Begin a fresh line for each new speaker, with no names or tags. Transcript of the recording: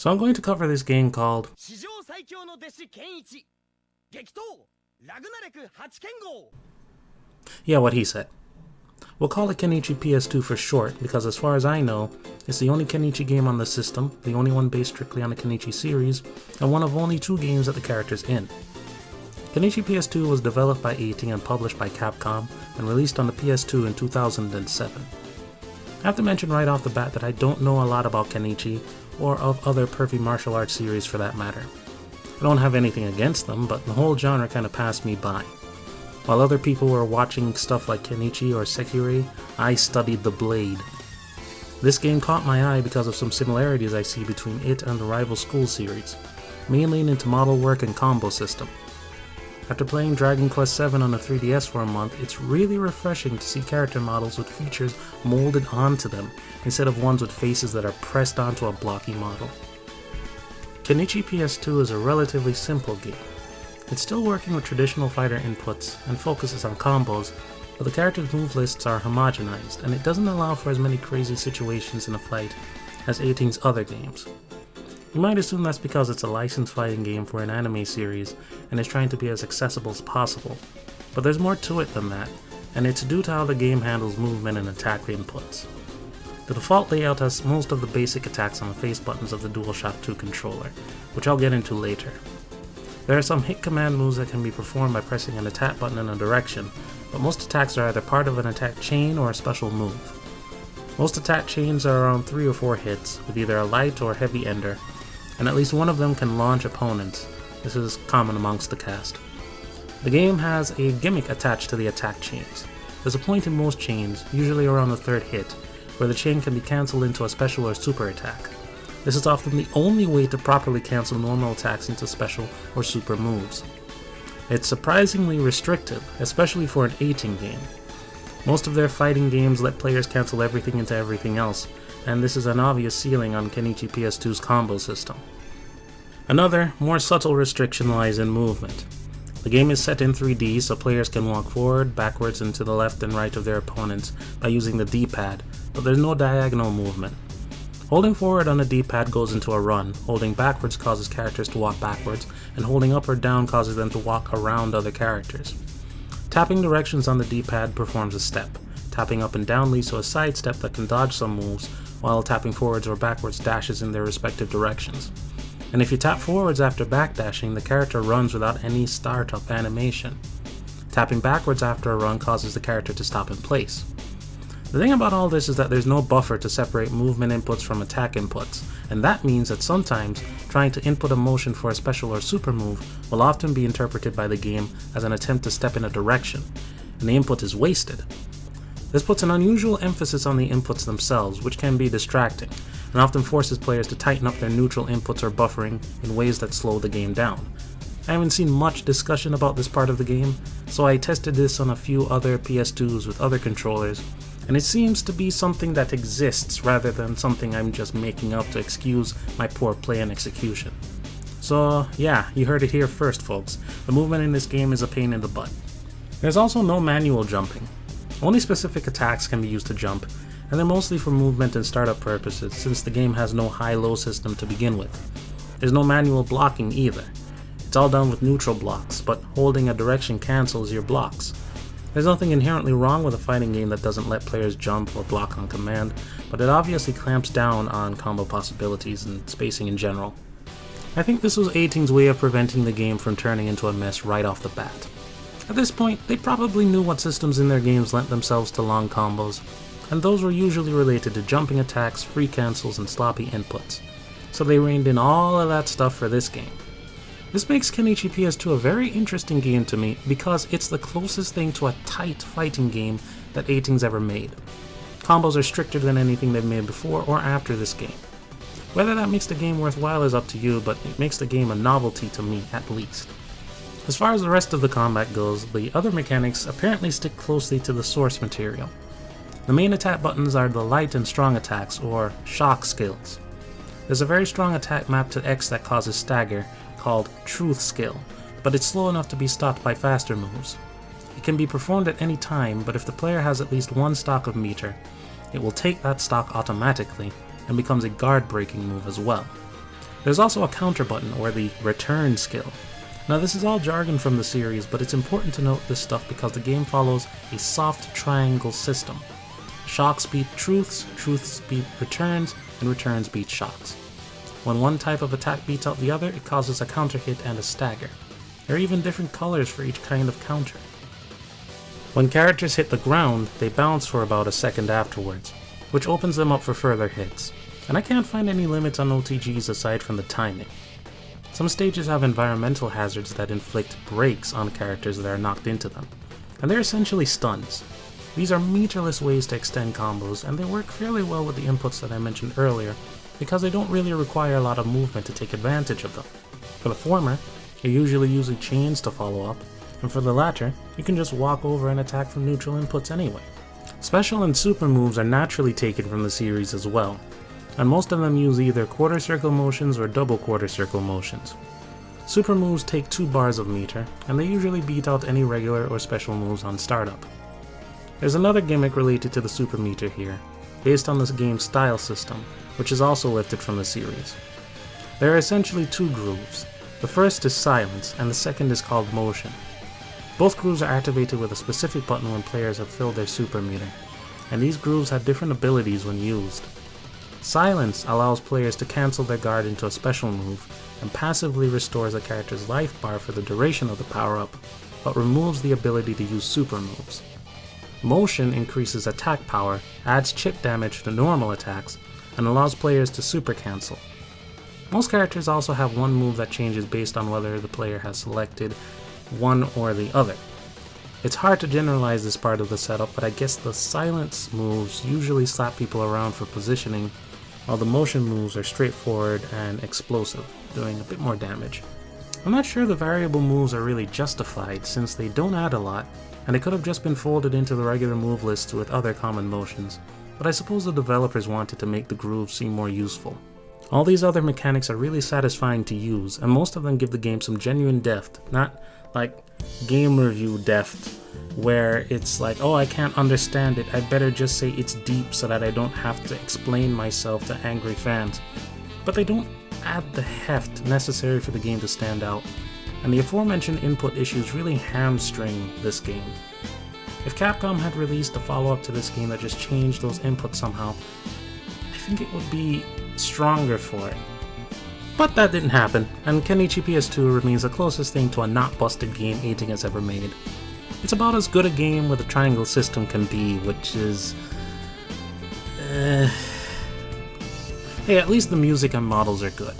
So I'm going to cover this game called Yeah, what he said. We'll call it Kenichi PS2 for short, because as far as I know, it's the only Kenichi game on the system, the only one based strictly on the Kenichi series, and one of only two games that the character's in. Kenichi PS2 was developed by Eighting and published by Capcom, and released on the PS2 in 2007. I have to mention right off the bat that I don't know a lot about Kenichi, or of other pervy martial arts series for that matter. I don't have anything against them, but the whole genre kind of passed me by. While other people were watching stuff like Kenichi or Sekirei, I studied The Blade. This game caught my eye because of some similarities I see between it and the rival school series, mainly into model work and combo system. After playing Dragon Quest VII on the 3DS for a month, it's really refreshing to see character models with features molded onto them, instead of ones with faces that are pressed onto a blocky model. Kenichi PS2 is a relatively simple game, it's still working with traditional fighter inputs and focuses on combos, but the character's move lists are homogenized, and it doesn't allow for as many crazy situations in a fight as Eighting's other games. You might assume that's because it's a licensed fighting game for an anime series and is trying to be as accessible as possible, but there's more to it than that, and it's due to how the game handles movement and attack inputs. The default layout has most of the basic attacks on the face buttons of the DualShock 2 controller, which I'll get into later. There are some hit command moves that can be performed by pressing an attack button in a direction, but most attacks are either part of an attack chain or a special move. Most attack chains are around 3 or 4 hits, with either a light or heavy ender, and at least one of them can launch opponents. This is common amongst the cast. The game has a gimmick attached to the attack chains. There's a point in most chains, usually around the third hit, where the chain can be cancelled into a special or super attack. This is often the only way to properly cancel normal attacks into special or super moves. It's surprisingly restrictive, especially for an Eighting game. Most of their fighting games let players cancel everything into everything else, and this is an obvious ceiling on Kenichi PS2's combo system. Another, more subtle restriction lies in movement. The game is set in 3D so players can walk forward, backwards, and to the left and right of their opponents by using the D-pad, but there's no diagonal movement. Holding forward on the D-pad goes into a run, holding backwards causes characters to walk backwards, and holding up or down causes them to walk around other characters. Tapping directions on the D-pad performs a step. Tapping up and down leads to a side step that can dodge some moves, while tapping forwards or backwards dashes in their respective directions. And if you tap forwards after backdashing, the character runs without any startup animation. Tapping backwards after a run causes the character to stop in place. The thing about all this is that there's no buffer to separate movement inputs from attack inputs, and that means that sometimes trying to input a motion for a special or super move will often be interpreted by the game as an attempt to step in a direction, and the input is wasted. This puts an unusual emphasis on the inputs themselves, which can be distracting, and often forces players to tighten up their neutral inputs or buffering in ways that slow the game down. I haven't seen much discussion about this part of the game, so I tested this on a few other PS2s with other controllers, and it seems to be something that exists rather than something I'm just making up to excuse my poor play and execution. So yeah, you heard it here first folks, the movement in this game is a pain in the butt. There's also no manual jumping. Only specific attacks can be used to jump, and they're mostly for movement and startup purposes since the game has no high-low system to begin with. There's no manual blocking either. It's all done with neutral blocks, but holding a direction cancels your blocks. There's nothing inherently wrong with a fighting game that doesn't let players jump or block on command, but it obviously clamps down on combo possibilities and spacing in general. I think this was Eighting's way of preventing the game from turning into a mess right off the bat. At this point, they probably knew what systems in their games lent themselves to long combos, and those were usually related to jumping attacks, free cancels, and sloppy inputs. So they reined in all of that stuff for this game. This makes Kenichi PS2 a very interesting game to me because it's the closest thing to a tight fighting game that Eighting's ever made. Combos are stricter than anything they've made before or after this game. Whether that makes the game worthwhile is up to you, but it makes the game a novelty to me at least. As far as the rest of the combat goes, the other mechanics apparently stick closely to the source material. The main attack buttons are the light and strong attacks, or shock skills. There's a very strong attack mapped to X that causes stagger, called Truth Skill, but it's slow enough to be stopped by faster moves. It can be performed at any time, but if the player has at least one stock of meter, it will take that stock automatically and becomes a guard breaking move as well. There's also a counter button, or the return skill. Now this is all jargon from the series, but it's important to note this stuff because the game follows a soft triangle system. Shocks beat truths, truths beat returns, and returns beat shocks. When one type of attack beats out the other, it causes a counter hit and a stagger. There are even different colors for each kind of counter. When characters hit the ground, they bounce for about a second afterwards, which opens them up for further hits. And I can't find any limits on OTGs aside from the timing. Some stages have environmental hazards that inflict breaks on characters that are knocked into them, and they're essentially stuns. These are meterless ways to extend combos, and they work fairly well with the inputs that I mentioned earlier, because they don't really require a lot of movement to take advantage of them. For the former, you're usually using chains to follow up, and for the latter, you can just walk over and attack from neutral inputs anyway. Special and super moves are naturally taken from the series as well, and most of them use either quarter circle motions or double quarter circle motions. Super moves take 2 bars of meter, and they usually beat out any regular or special moves on startup. There's another gimmick related to the super meter here, based on this game's style system, which is also lifted from the series. There are essentially two grooves. The first is silence, and the second is called motion. Both grooves are activated with a specific button when players have filled their super meter, and these grooves have different abilities when used. Silence allows players to cancel their guard into a special move, and passively restores a character's life bar for the duration of the power-up, but removes the ability to use super moves. Motion increases attack power, adds chip damage to normal attacks, and allows players to super cancel. Most characters also have one move that changes based on whether the player has selected one or the other. It's hard to generalize this part of the setup, but I guess the silence moves usually slap people around for positioning while the motion moves are straightforward and explosive, doing a bit more damage. I'm not sure the variable moves are really justified since they don't add a lot, and they could have just been folded into the regular move list with other common motions, but I suppose the developers wanted to make the grooves seem more useful. All these other mechanics are really satisfying to use, and most of them give the game some genuine depth, not like game review depth where it's like, oh, I can't understand it, I better just say it's deep so that I don't have to explain myself to angry fans. But they don't add the heft necessary for the game to stand out, and the aforementioned input issues really hamstring this game. If Capcom had released a follow-up to this game that just changed those inputs somehow, I think it would be stronger for it. But that didn't happen, and Kenichi PS2 remains the closest thing to a not busted game Eighting has ever made. It's about as good a game with a triangle system can be, which is... Uh, hey, at least the music and models are good.